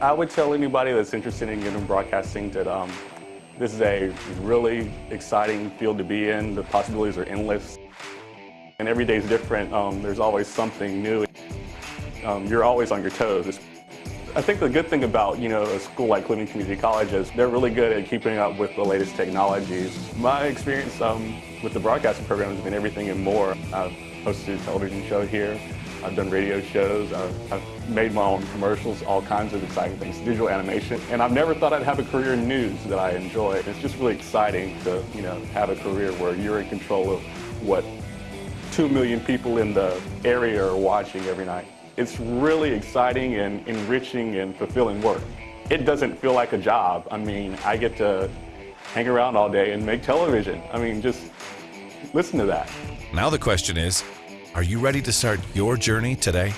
I would tell anybody that's interested in getting broadcasting that um, this is a really exciting field to be in. The possibilities are endless. And every day is different. Um, there's always something new. Um, you're always on your toes. I think the good thing about, you know, a school like Cleveland Community College is they're really good at keeping up with the latest technologies. My experience um, with the broadcasting program has been everything and more. I've hosted a television show here. I've done radio shows. I've, I've, made my own commercials, all kinds of exciting things, digital animation. And I've never thought I'd have a career in news that I enjoy. It's just really exciting to, you know, have a career where you're in control of what two million people in the area are watching every night. It's really exciting and enriching and fulfilling work. It doesn't feel like a job. I mean, I get to hang around all day and make television. I mean, just listen to that. Now the question is, are you ready to start your journey today?